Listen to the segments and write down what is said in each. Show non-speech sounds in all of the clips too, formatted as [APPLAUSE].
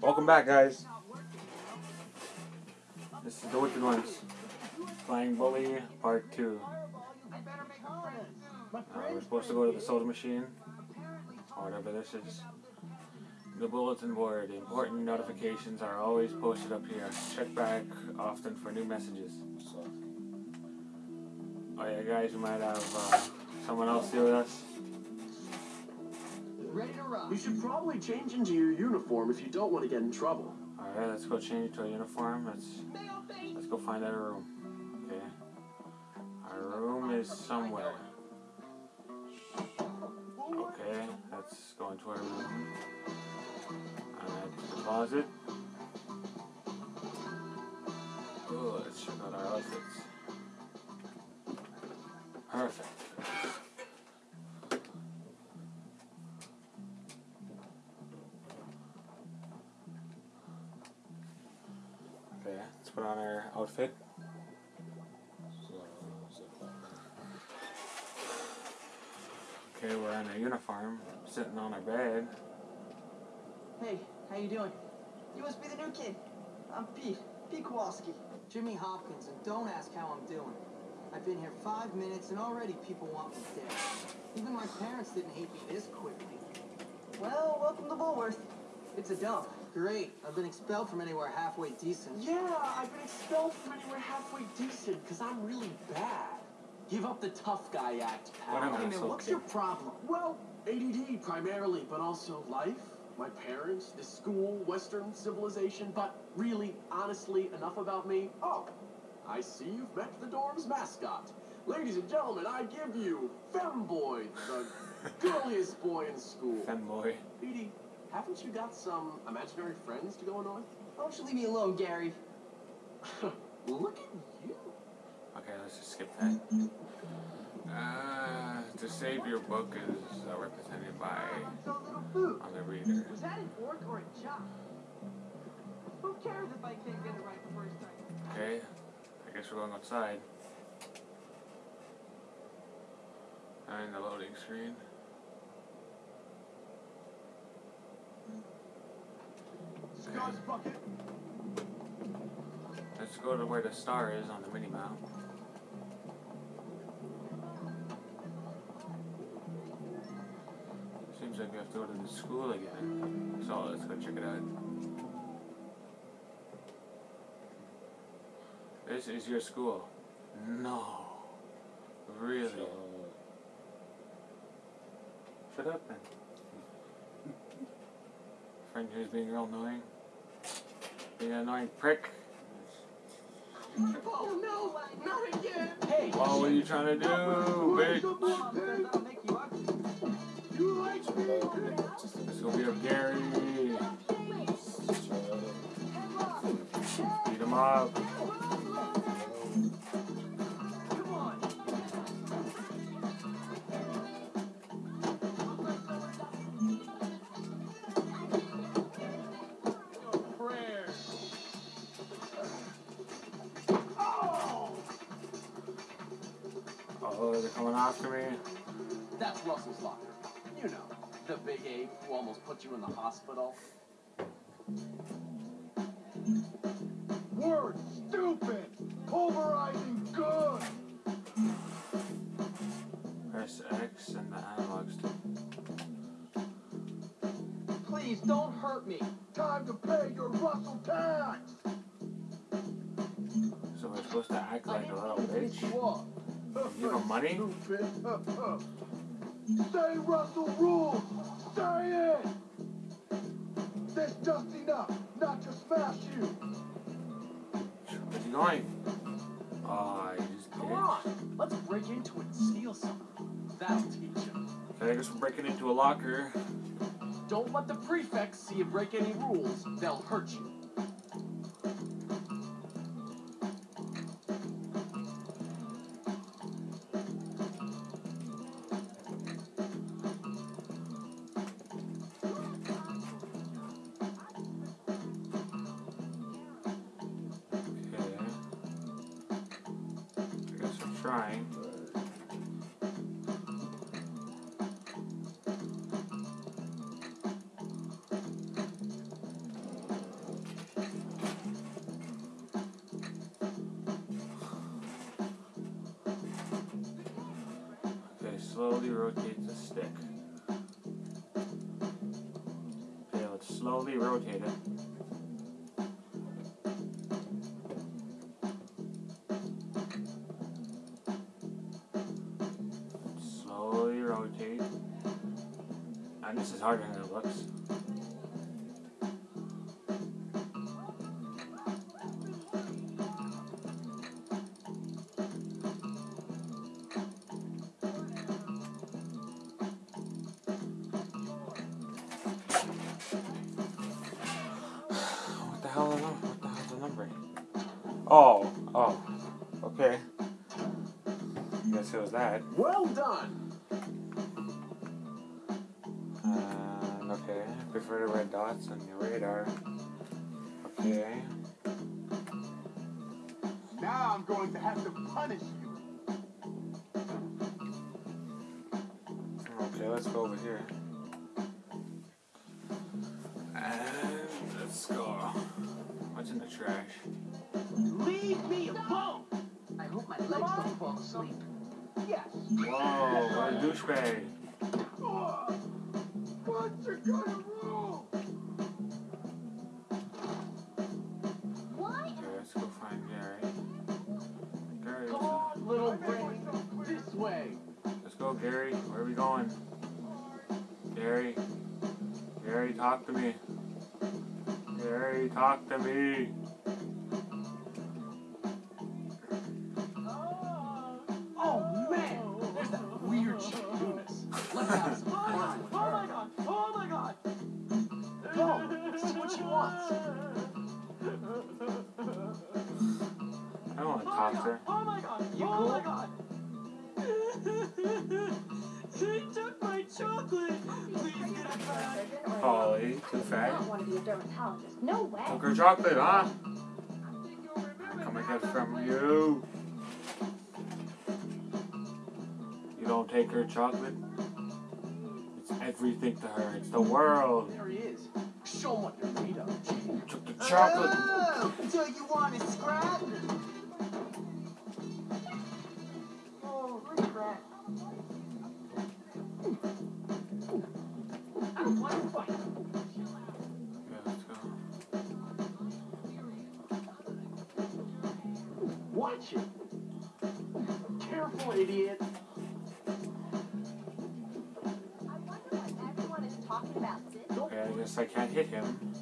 Welcome back, guys. This is the Wicked Ones. Flying Bully Part 2. Uh, we're supposed to go to the soda machine, or whatever this is. The bulletin board. Important notifications are always posted up here. Check back often for new messages. Oh yeah, guys, we might have uh, someone else here with us. Ready to rock. You should probably change into your uniform if you don't want to get in trouble. Alright, let's go change to a uniform. Let's let's go find our room. Okay. Our room is somewhere. Okay, let's go into our room. Alright, closet. Oh, let's check out our outfits. Perfect. Outfit. Okay, we're in a uniform, sitting on a bed. Hey, how you doing? You must be the new kid. I'm Pete. Pete Kowalski. Jimmy Hopkins, and don't ask how I'm doing. I've been here five minutes, and already people want me dead. Even my parents didn't hate me this quickly. Well, welcome to Bullworth. It's a dump. Great. I've been expelled from anywhere halfway decent. Yeah, I've been expelled from anywhere halfway decent because I'm really bad. Give up the tough guy act, pal. Whatever. Hey, That's man, what's okay. your problem? Well, ADD primarily, but also life, my parents, the school, Western civilization. But really, honestly, enough about me. Oh, I see you've met the dorm's mascot. Ladies and gentlemen, I give you Femboy, the [LAUGHS] girliest boy in school. Femboy. Edie, haven't you got some imaginary friends to go annoy? Why don't you leave me alone, Gary? [LAUGHS] Look at you. Okay, let's just skip that. Uh, to save your book is uh, represented by So little food. on the reader. Was that an orc or a jock? Who cares if I can't get it right the first time? Okay, I guess we're going outside. And the loading screen. Let's go to where the star is on the mini map. Seems like we have to go to the school again. So let's go check it out. This is your school. No. Really? Shut up then. Friend who's being real annoying. Being an annoying prick. Oh no, not again! Hey! Well, what are you trying to do, bitch? I'll make you like me? Let's go beat up Gary. Beat him up. Oh, they're coming after me. That's Russell's locker. You know, the big ape who almost put you in the hospital. Word, stupid! Pulverizing good! Press X and the analog stick. Please don't hurt me. Time to pay your Russell tax! So we're supposed to act like a little bitch? You are. You got money? Stupid. Say Russell rules! Say it! There's just enough not to smash you! Where's he going? Oh, you just Come on, let's break into it and steal something. That'll teach him. Okay, I guess we're breaking into a locker. Don't let the prefects see you break any rules. They'll hurt you. trying. Okay, slowly rotate And this is harder than it looks. [SIGHS] What the hell? Is what the hell's the number? Oh, oh, okay. Guess it was that. Well done. Uh, okay. Prefer the red dots on your radar. Okay. Now I'm going to have to punish you. Okay, let's go over here. And let's go. What's in the trash? Leave me alone! I hope my legs don't fall asleep. Yes. Whoa, what a douchebag. What's your kind of rule? Okay, let's go find Gary. Gary, Come on, little brain. This way. let's go, Gary. Where are we going? Gary. Gary, talk to me. Gary, talk to me. I don't want to talk to her. Oh my god! You oh cool? my god! [LAUGHS] he took my chocolate! Please get it back! Polly, too I fat. don't want to be a dermatologist. No way. Took her chocolate, huh? Come and get from you. You don't take her chocolate. It's everything to her. It's the world. There he is. Show him what you're made of. Took the chocolate. Oh, so you want to scrap? Watch it. Careful, idiot. I wonder what everyone is talking about this. Okay, I guess I can't hit him.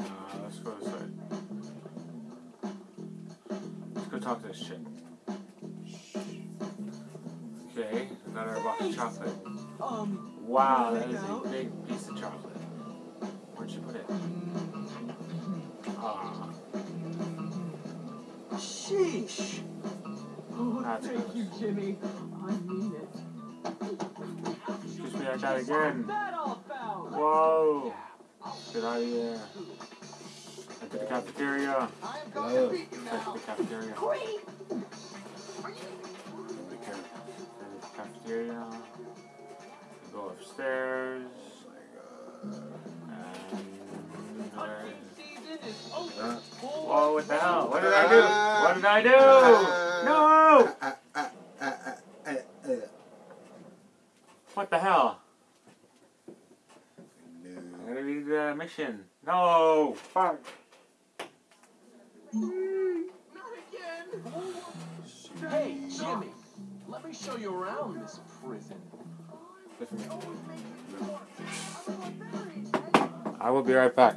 Uh, let's go this way. Let's go talk to this chick. Okay, I got her a box of chocolate. Um, Wow, that is a big piece of chocolate. Where'd you put it? Ah, sheesh. Oh, That's thank gross. you, Jimmy. I mean it. excuse me, I got it again. That all about? Whoa! Get out of here. Enter the cafeteria. I am going to beat you Enter now. the cafeteria. Great. Enter the ca- enter the cafeteria. Go upstairs. Uh, Whoa, what the hell? What did I do? What did I do? No! uh, uh, uh, uh, uh, What the hell? no. I gotta read the mission. No! Fuck! Not again. Hey, Jimmy. Let me show you around this prison. I will be right back.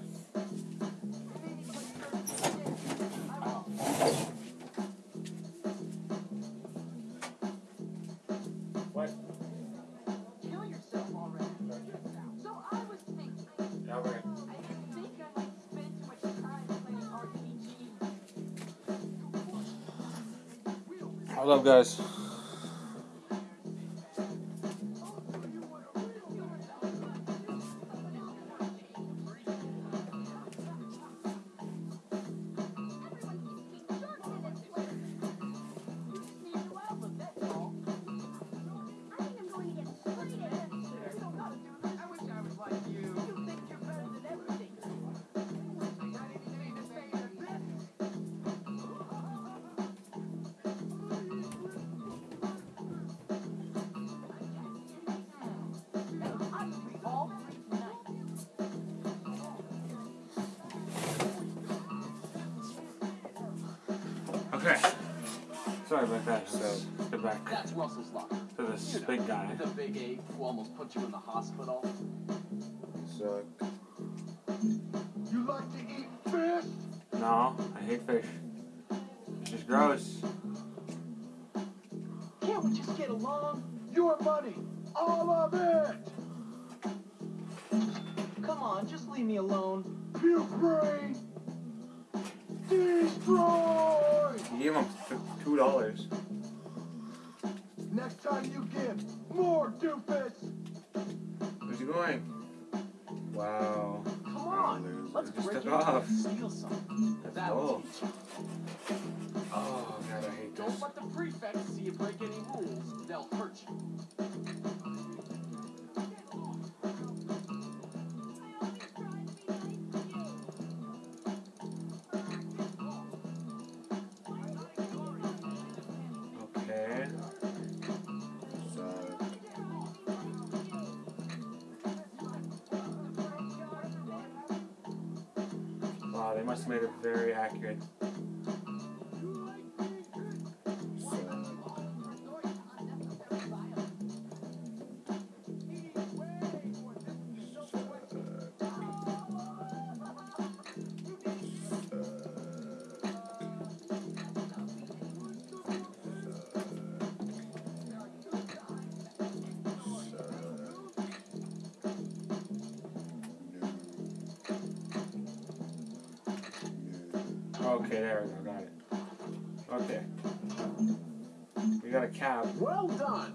What? Kill yourself already. So I was thinking, Yeah, we're I think I Okay. Sorry about that. So get back That's Russell's locker. to this You know, big guy. The big ape who almost put you in the hospital. Suck. You like to eat fish? No, I hate fish. It's just gross. Can't we just get along? Your money, all of it. Come on, just leave me alone. Puke brain. Destroy. You gave him two dollars. Next time you give, more doofus. Where's he going? Wow. Come on, let's Just break took off. steal something. That's cool. Oh god, I hate this. Don't let the prefects see you break any rules. They'll hurt you. Must made it very accurate. Okay, there we go, got it. Okay. We got a cab. Well done.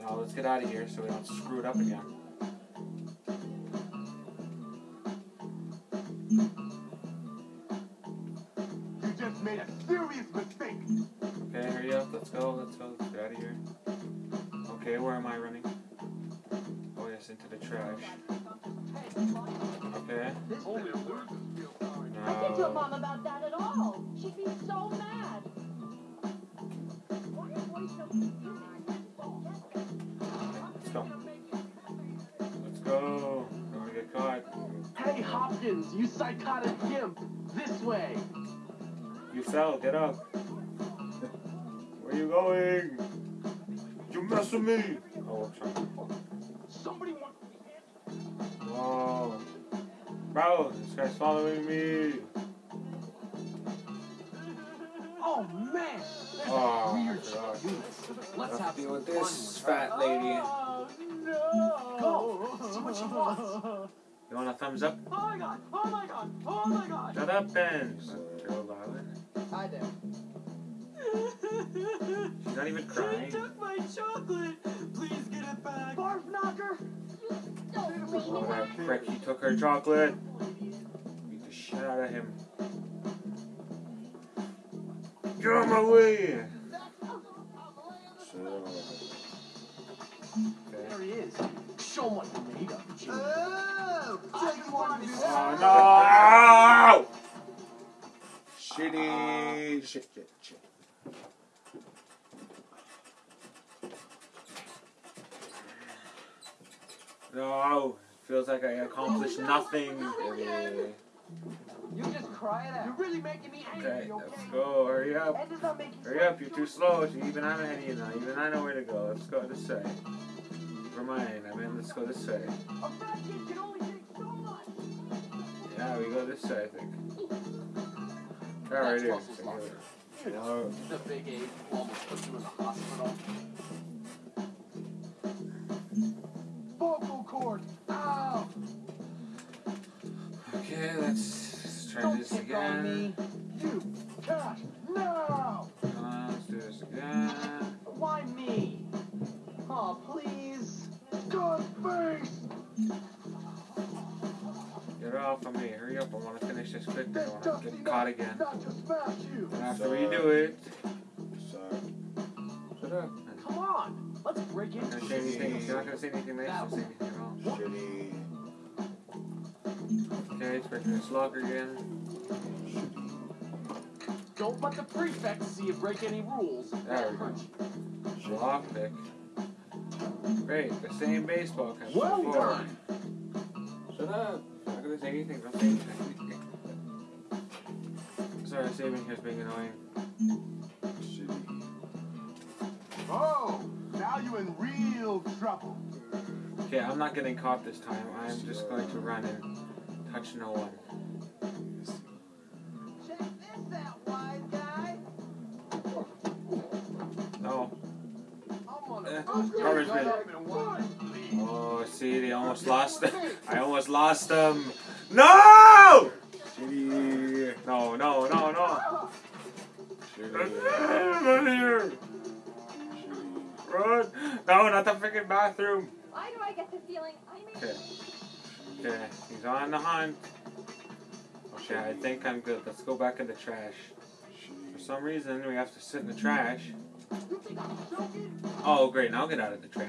Now let's get out of here so we don't screw it up again. You just made a serious mistake. Okay, hurry up, let's go, let's go, let's get out of here. Okay, where am I running? Oh yes, into the trash. Okay. This Only better a work. I can't tell mom about that at all. She'd be so mad. Why are boys so? Let's go. Let's go. Don't wanna get caught. Hey, Hopkins, you psychotic gimp. This way. You fell, get up. Where are you going? You mess with me. Oh, what's wrong? Somebody want. Whoa. Bro, this guy's following me. Oh man. There's Oh, weird God. shit units. Let's Have have to deal with this with fat lady. Oh, no. Go. See what she wants. You want a thumbs up? Oh my god! Oh my god! Oh my god! Shut up, Ben. Joe Violet. Hi there. She's not even crying. She took my chocolate. Please get it back. Barf knocker. Oh, that prick. He took her chocolate. Beat the shit out of him. Get out of my way. Shut There he is. Show him what you're made of, Jimmy. Oh! I just wanted to Oh, no! Shitty. Shit, shit, shit. No. Feels like I accomplished nothing. You just cry it You're really making me angry, Okay, okay? let's go. Hurry up. Ed is not making Hurry up, you're too slow. Even I know any now. Even I know where to go. Let's go this way. Never mind. I mean, let's go this way. A fat kid can only take so much. Yeah, we go this way, I think. Alright, here. it is. Russell's locker. You know, the big ape almost put you in the hospital. Finish this quick. I This don't want to dusty get caught again. not to smash you. And after we do it, Suck. shut up. Come on, let's break You're into not gonna say anything. You're not gonna say anything nice. Don't say anything at all. Shitty. Okay, let's break this locker again. Don't let the prefect see you break any rules. There They'll we go. hurt you. Lockpick. Great, the same baseball cap. Well before. done. Shut up. I'm not gonna say anything. Don't say anything. Sorry, saving here's being annoying. Shitty. Oh, now you're in real trouble. Okay, I'm not getting caught this time. I'm just going to run and touch no one. Check this out, wise guy. No. I'm Eh, bust your garbage gut bin. up in one leap. Oh, see, they almost lost. [LAUGHS] I almost lost them. No! Shitty. No, no, no, no. Shitty. Run here. Run. No, not the freaking bathroom. Why do I get the feeling I'm in Okay. Okay, he's on the hunt. Okay, I think I'm good. Let's go back in the trash. For some reason, we have to sit in the trash. You think I'm joking? Oh, great. Now get out of the trash.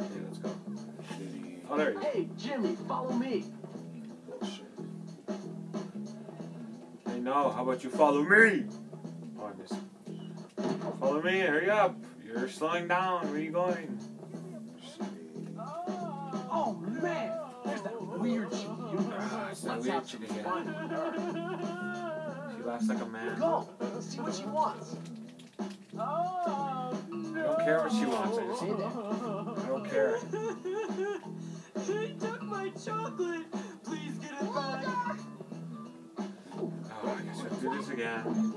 Okay, let's go. Oh, there he is. Hey, Jimmy, follow me. Bullshit. Hey, no. How about you follow me? Oh, I missed. Follow me. Hurry up. You're slowing down. Where are you going? Shitty. Oh man, there's that weird chick. You Ah, it's that weird have chick again. fun with her. She laughs like a man. Go, Let's see what she wants. I don't care what she wants. I just Say that. I don't care. [LAUGHS] he took my chocolate. Please get it back. Oh, I guess we'll do this again.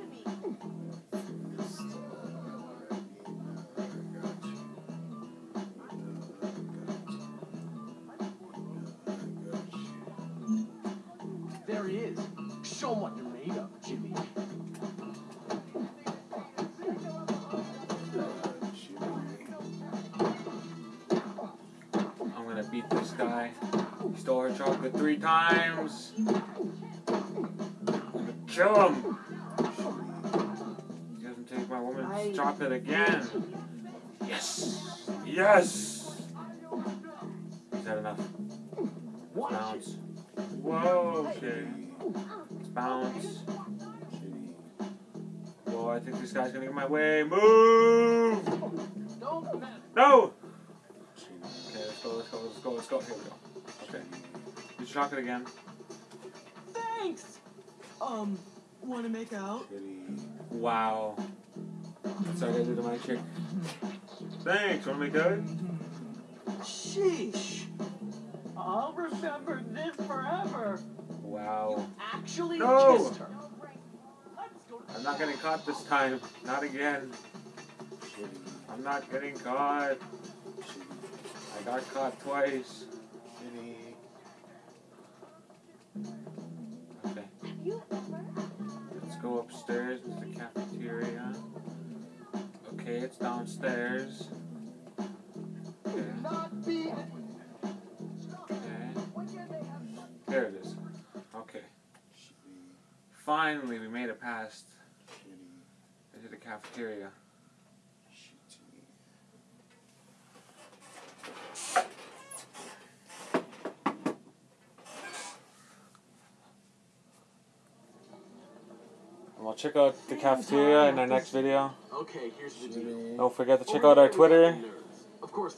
This guy. He stole her chocolate three times. I'm gonna kill him. He doesn't take my woman's chocolate again. Yes. Yes. Is that enough? Watch it. Bounce. Whoa. Okay. Let's bounce. Whoa, I think this guy's gonna get my way. Move! No! Go, let's go, let's go. Here we go. Okay. Use your it again. Thanks. Um, want to make out? Wow. That's what I gotta do to my chick. Thanks, wanna make good? Sheesh. I'll remember this forever. Wow. You Actually No. kissed her. I'm not getting caught this time. Not again. I'm not getting caught. I got caught twice. Okay. Have you ever? Let's go upstairs to the cafeteria. Okay, it's downstairs. Okay. Okay. There it is. Okay. Finally, we made it past into the cafeteria. Check out the cafeteria in our next video. Okay, here's the deal. Don't forget to check out our Twitter. Of course,